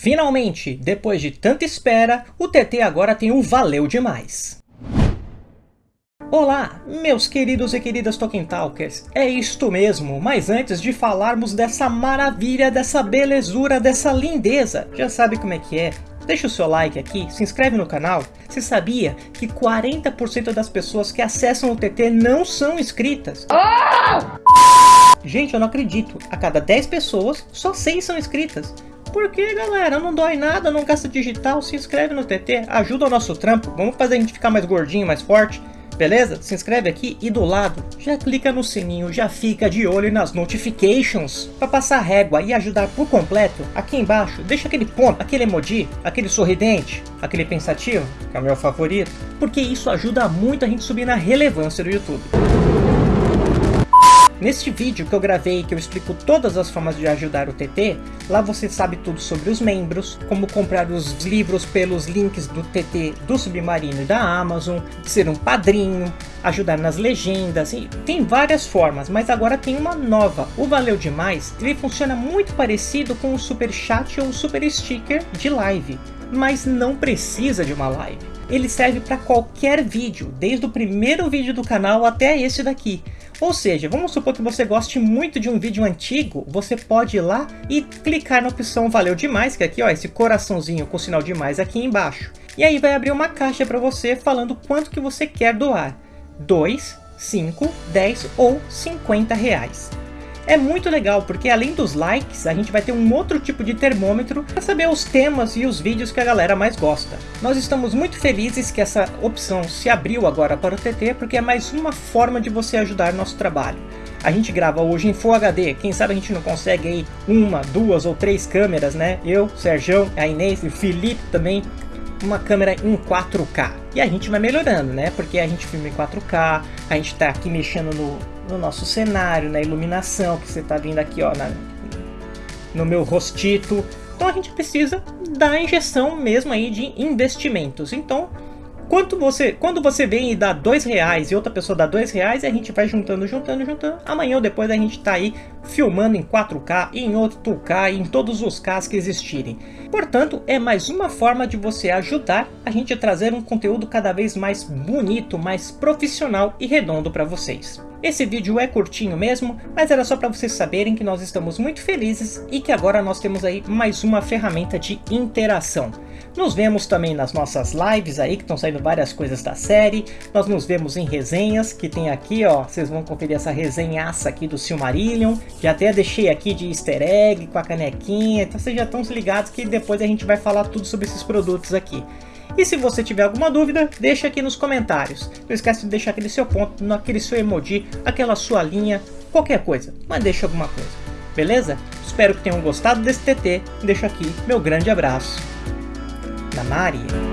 Finalmente, depois de tanta espera, o TT agora tem o Valeu Demais. Olá, meus queridos e queridas Tolkien Talkers, é isto mesmo, mas antes de falarmos dessa maravilha, dessa belezura, dessa lindeza, já sabe como é que é? Deixa o seu like aqui, se inscreve no canal. Você sabia que 40% das pessoas que acessam o TT não são inscritas? Gente, eu não acredito, a cada 10 pessoas, só 6 são inscritas. Por que, galera? Não dói nada, não gasta digital, se inscreve no TT, ajuda o nosso trampo, vamos fazer a gente ficar mais gordinho, mais forte. Beleza? Se inscreve aqui e do lado já clica no sininho, já fica de olho nas notifications. Para passar régua e ajudar por completo, aqui embaixo deixa aquele ponto, aquele emoji, aquele sorridente, aquele pensativo, que é o meu favorito, porque isso ajuda muito a gente subir na relevância do YouTube. Neste vídeo que eu gravei que eu explico todas as formas de ajudar o TT, lá você sabe tudo sobre os membros, como comprar os livros pelos links do TT do Submarino e da Amazon, ser um padrinho, ajudar nas legendas, e tem várias formas, mas agora tem uma nova, o Valeu Demais, ele funciona muito parecido com o Super Chat ou o Super Sticker de live, mas não precisa de uma live. Ele serve para qualquer vídeo, desde o primeiro vídeo do canal até esse daqui. Ou seja, vamos supor que você goste muito de um vídeo antigo, você pode ir lá e clicar na opção valeu demais, que é aqui ó, esse coraçãozinho com sinal de mais aqui embaixo. E aí vai abrir uma caixa para você falando quanto que você quer doar. 2, 5, 10 ou 50 reais. É muito legal, porque além dos likes, a gente vai ter um outro tipo de termômetro para saber os temas e os vídeos que a galera mais gosta. Nós estamos muito felizes que essa opção se abriu agora para o TT, porque é mais uma forma de você ajudar nosso trabalho. A gente grava hoje em Full HD, quem sabe a gente não consegue aí uma, duas ou três câmeras, né? Eu, Sérgio, a Inês e o Felipe também, uma câmera em 4K. E a gente vai melhorando, né? Porque a gente filma em 4K, a gente tá aqui mexendo no, no nosso cenário, na iluminação, que você tá vendo aqui, ó, na, no meu rostito. Então a gente precisa da injeção mesmo aí de investimentos. Então, quanto você, quando você vem e dá dois reais e outra pessoa dá dois reais, a gente vai juntando, juntando, juntando. Amanhã ou depois a gente tá aí filmando em 4K, em 8K, em todos os Ks que existirem. Portanto, é mais uma forma de você ajudar a gente a trazer um conteúdo cada vez mais bonito, mais profissional e redondo para vocês. Esse vídeo é curtinho mesmo, mas era só para vocês saberem que nós estamos muito felizes e que agora nós temos aí mais uma ferramenta de interação. Nos vemos também nas nossas lives aí, que estão saindo várias coisas da série. Nós nos vemos em resenhas, que tem aqui, ó, vocês vão conferir essa resenhaça aqui do Silmarillion. Já até deixei aqui de easter egg com a canequinha, então vocês já estão ligados que depois a gente vai falar tudo sobre esses produtos aqui. E se você tiver alguma dúvida, deixa aqui nos comentários. Não esquece de deixar aquele seu ponto, naquele seu emoji, aquela sua linha, qualquer coisa, mas deixa alguma coisa. Beleza? Espero que tenham gostado desse TT. Deixo aqui meu grande abraço. Mari.